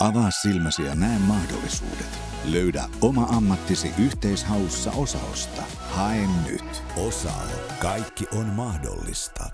Avaa silmäsi ja näe mahdollisuudet. Löydä oma ammattisi yhteishaussa Osaosta. Hae nyt. Osao. Kaikki on mahdollista.